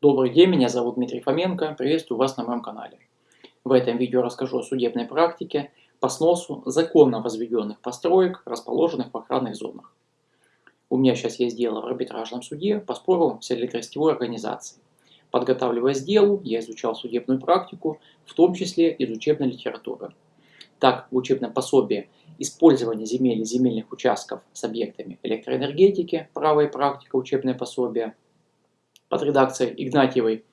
Добрый день, меня зовут Дмитрий Фоменко, приветствую вас на моем канале. В этом видео расскажу о судебной практике по сносу законно возведенных построек, расположенных в охранных зонах. У меня сейчас есть дело в арбитражном суде по спору с электросетевой организацией. Подготавливаясь к делу, я изучал судебную практику, в том числе из учебной литературы. Так, в учебном пособии «Использование земель и земельных участков с объектами электроэнергетики. Право практика. Учебное пособие» под редакцией Игнатьевой,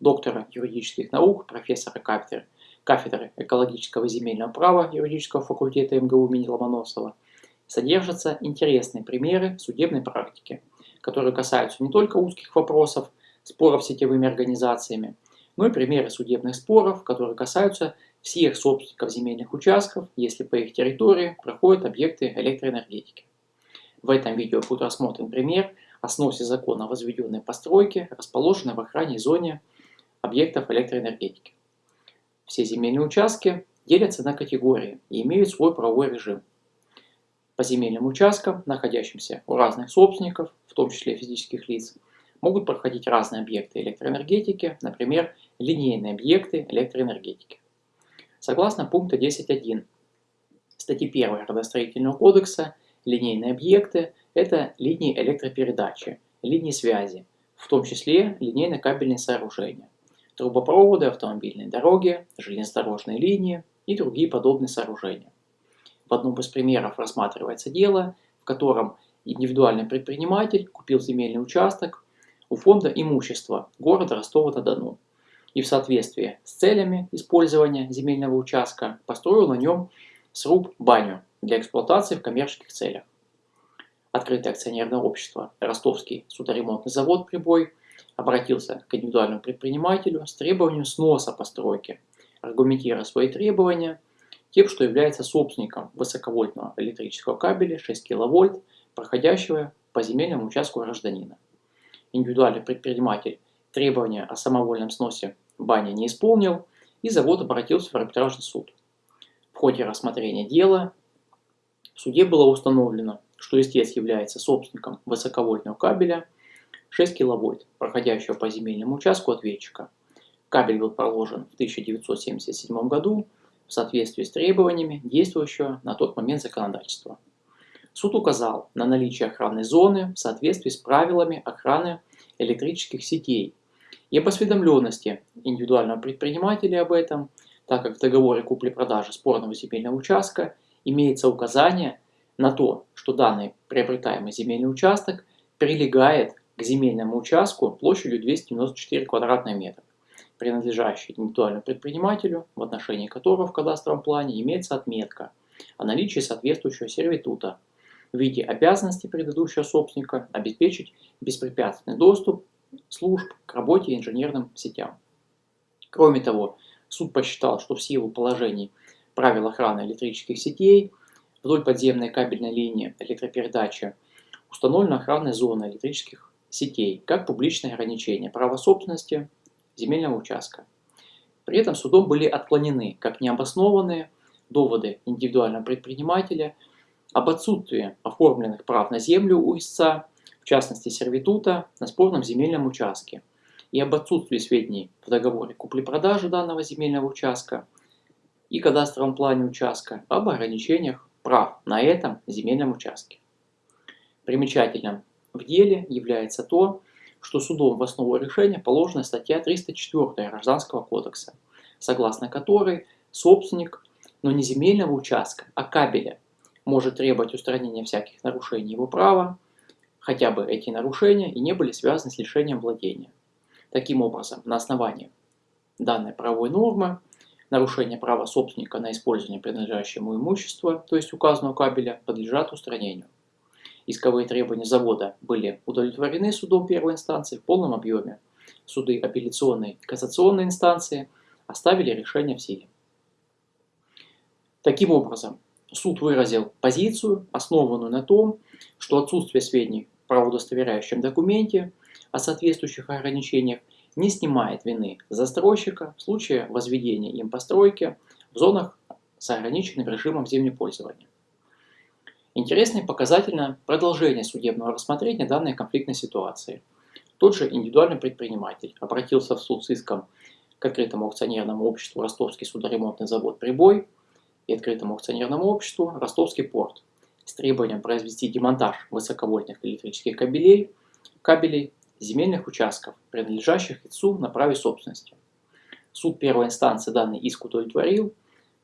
доктора юридических наук, профессора кафедры, кафедры экологического и земельного права юридического факультета МГУ имени Ломоносова, содержатся интересные примеры судебной практики, которые касаются не только узких вопросов, споров с сетевыми организациями, но и примеры судебных споров, которые касаются всех собственников земельных участков, если по их территории проходят объекты электроэнергетики. В этом видео будет рассмотрен пример о сносе закона возведенной постройки, расположенной в охране зоне объектов электроэнергетики. Все земельные участки делятся на категории и имеют свой правовой режим. По земельным участкам, находящимся у разных собственников, в том числе физических лиц, могут проходить разные объекты электроэнергетики, например, линейные объекты электроэнергетики. Согласно пункта 10.1 статьи 1 Родостроительного кодекса, линейные объекты – это линии электропередачи, линии связи, в том числе линейно-кабельные сооружения, трубопроводы, автомобильные дороги, железнодорожные линии и другие подобные сооружения. В одном из примеров рассматривается дело, в котором индивидуальный предприниматель купил земельный участок у фонда имущества города Ростова-на-Дону и в соответствии с целями использования земельного участка построил на нем сруб-баню для эксплуатации в коммерческих целях. Открытое акционерное общество «Ростовский судоремонтный завод «Прибой» обратился к индивидуальному предпринимателю с требованием сноса постройки, аргументируя свои требования тем, что является собственником высоковольтного электрического кабеля 6 кВт, проходящего по земельному участку гражданина. Индивидуальный предприниматель требования о самовольном сносе Баня не исполнил, и завод обратился в арбитражный суд. В ходе рассмотрения дела в суде было установлено, что истец является собственником высоковольтного кабеля 6 кВт, проходящего по земельному участку ответчика. Кабель был проложен в 1977 году в соответствии с требованиями действующего на тот момент законодательства. Суд указал на наличие охранной зоны в соответствии с правилами охраны электрических сетей и об осведомленности индивидуального предпринимателя об этом, так как в договоре купли-продажи спорного земельного участка имеется указание на то, что данный приобретаемый земельный участок прилегает к земельному участку площадью 294 квадратных метра, принадлежащий индивидуальному предпринимателю, в отношении которого в кадастровом плане имеется отметка о наличии соответствующего сервитута в виде обязанности предыдущего собственника обеспечить беспрепятственный доступ служб к работе инженерным сетям. Кроме того, суд посчитал, что в силу положений правил охраны электрических сетей вдоль подземной кабельной линии электропередачи установлена охранная зона электрических сетей как публичное ограничение права собственности земельного участка. При этом судом были отклонены как необоснованные доводы индивидуального предпринимателя об отсутствии оформленных прав на землю у истца в частности сервитута, на спорном земельном участке и об отсутствии сведений в договоре купли-продажи данного земельного участка и кадастровом плане участка об ограничениях прав на этом земельном участке. Примечательным в деле является то, что судом в основу решения положена статья 304 Гражданского кодекса, согласно которой собственник, но не земельного участка, а кабеля, может требовать устранения всяких нарушений его права, хотя бы эти нарушения и не были связаны с лишением владения. Таким образом, на основании данной правовой нормы, нарушение права собственника на использование принадлежащего ему имущества, то есть указанного кабеля, подлежат устранению. Исковые требования завода были удовлетворены судом первой инстанции в полном объеме. Суды апелляционной и кассационной инстанции оставили решение в силе. Таким образом, суд выразил позицию, основанную на том, что отсутствие сведений правоудостоверяющем документе о соответствующих ограничениях не снимает вины застройщика в случае возведения им постройки в зонах с ограниченным режимом землепользования. Интересно и показательно продолжение судебного рассмотрения данной конфликтной ситуации. Тот же индивидуальный предприниматель обратился в суд с иском к открытому акционерному обществу Ростовский судоремонтный завод «Прибой» и открытому акционерному обществу Ростовский порт с требованием произвести демонтаж высоковольтных электрических кабелей, кабелей земельных участков, принадлежащих ИЦУ на праве собственности. Суд первой инстанции данный иск удовлетворил,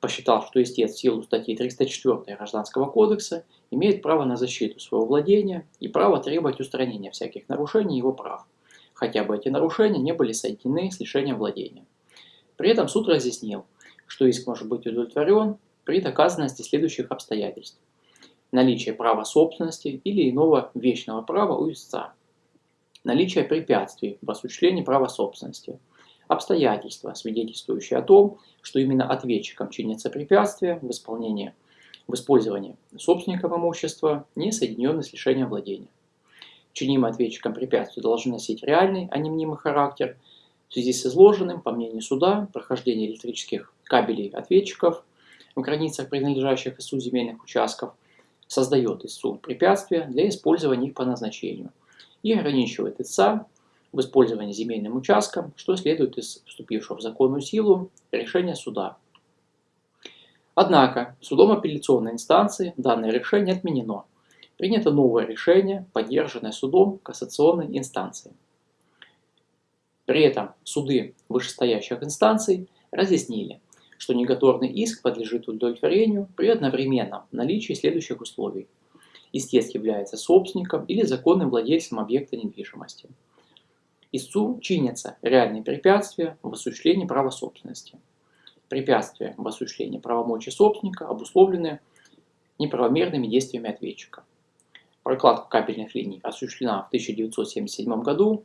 посчитал, что истец в силу статьи 304 Гражданского кодекса имеет право на защиту своего владения и право требовать устранения всяких нарушений его прав, хотя бы эти нарушения не были соединены с лишением владения. При этом суд разъяснил, что иск может быть удовлетворен при доказанности следующих обстоятельств. Наличие права собственности или иного вечного права у истца. Наличие препятствий в осуществлении права собственности – обстоятельства, свидетельствующие о том, что именно ответчиком чинится препятствие в исполнении, в использовании собственником имущества, не соединенное с лишением владения. Чинимые ответчиком препятствия должны носить реальный, а не мнимый характер. В связи с изложенным, по мнению суда, прохождение электрических кабелей ответчиков в границах принадлежащих ИСУ земельных участков создает ИСУ препятствия для использования их по назначению и ограничивает ИСА в использовании земельным участком, что следует из вступившего в законную силу решения суда. Однако судом апелляционной инстанции данное решение отменено. Принято новое решение, поддержанное судом кассационной инстанции. При этом суды вышестоящих инстанций разъяснили, что негативный иск подлежит удовлетворению при одновременном наличии следующих условий. Истец является собственником или законным владельцем объекта недвижимости – истцу чинятся реальные препятствия в осуществлении права собственности. Препятствия в осуществлении правомочий собственника обусловлены неправомерными действиями ответчика. Прокладка кабельных линий осуществлена в 1977 году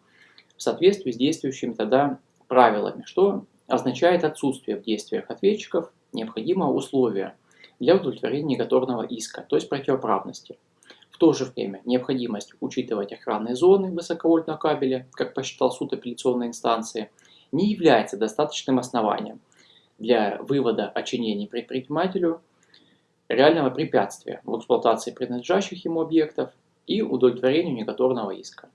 в соответствии с действующими тогда правилами, что означает отсутствие в действиях ответчиков необходимого условия для удовлетворения негативного иска, то есть противоправности. В то же время необходимость учитывать охранные зоны высоковольтного кабеля, как посчитал суд апелляционной инстанции, не является достаточным основанием для вывода о чинении предпринимателю реального препятствия в эксплуатации принадлежащих ему объектов и удовлетворению негативного иска.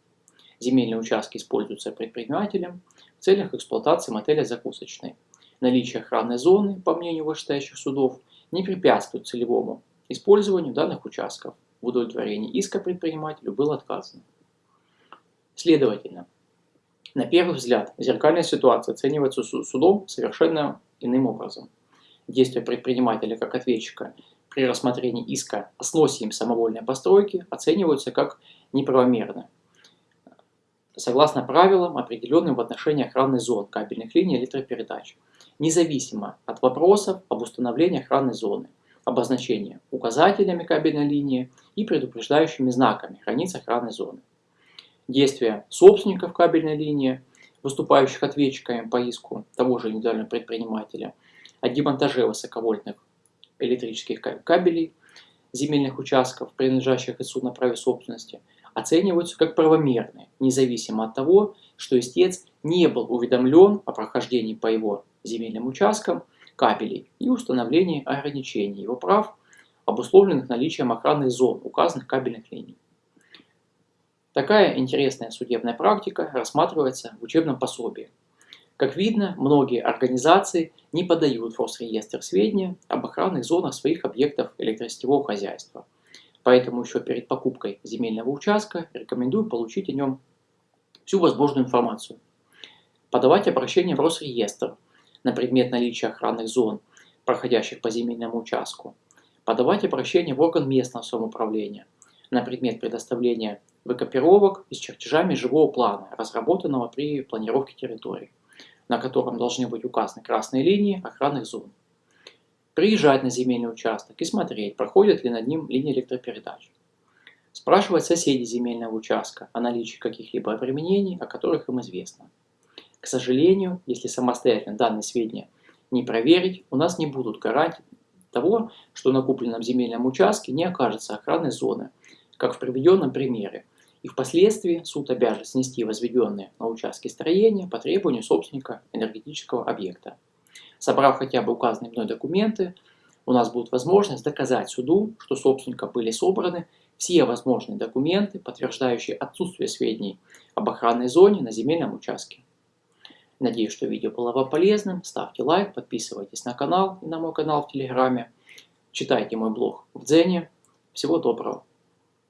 Земельные участки используются предпринимателем в целях эксплуатации мотеля закусочной. Наличие охранной зоны, по мнению вышестоящих судов, не препятствует целевому использованию данных участков в удовлетворении иска предпринимателю было отказано. Следовательно, на первый взгляд, зеркальная ситуация оценивается судом совершенно иным образом. Действия предпринимателя как ответчика при рассмотрении иска о сносе им самовольной постройки оцениваются как неправомерны, согласно правилам, определенным в отношении охранной зон кабельных линий электропередач, независимо от вопросов об установлении охранной зоны – обозначения указателями кабельной линии и предупреждающими знаками границ охранной зоны. Действия собственников кабельной линии, выступающих ответчиками по иску того же индивидуального предпринимателя о демонтаже высоковольтных электрических кабелей земельных участков, принадлежащих ИСУ на праве собственности, оцениваются как правомерные, независимо от того, что истец не был уведомлен о прохождении по его земельным участкам кабелей и установлении ограничений его прав, обусловленных наличием охранных зон указанных кабельных линий. Такая интересная судебная практика рассматривается в учебном пособии. Как видно, многие организации не подают в Росреестр сведения об охранных зонах своих объектов электросетевого хозяйства. Поэтому еще перед покупкой земельного участка рекомендую получить о нем всю возможную информацию. Подавать обращение в Росреестр – на предмет наличия охранных зон, проходящих по земельному участку, подавать обращение в орган местного самоуправления на предмет предоставления выкопировок с чертежами живого плана, разработанного при планировке территории, на котором должны быть указаны красные линии охранных зон. Приезжать на земельный участок и смотреть, проходят ли над ним линии электропередач. Спрашивать соседей земельного участка о наличии каких-либо обременений, о которых им известно. К сожалению, если самостоятельно данные сведения не проверить, у нас не будут гарантий того, что на купленном земельном участке не окажется охранной зоны, как в приведенном примере, и впоследствии суд обяжет снести возведенные на участке строения по требованию собственника энергетического объекта. Собрав хотя бы указанные мной документы, у нас будет возможность доказать суду, что собственником были собраны все возможные документы, подтверждающие отсутствие сведений об охранной зоне на земельном участке. Надеюсь, что видео было вам полезным. Ставьте лайк, подписывайтесь на канал и на мой канал в Телеграме. Читайте мой блог в Дзене. Всего доброго.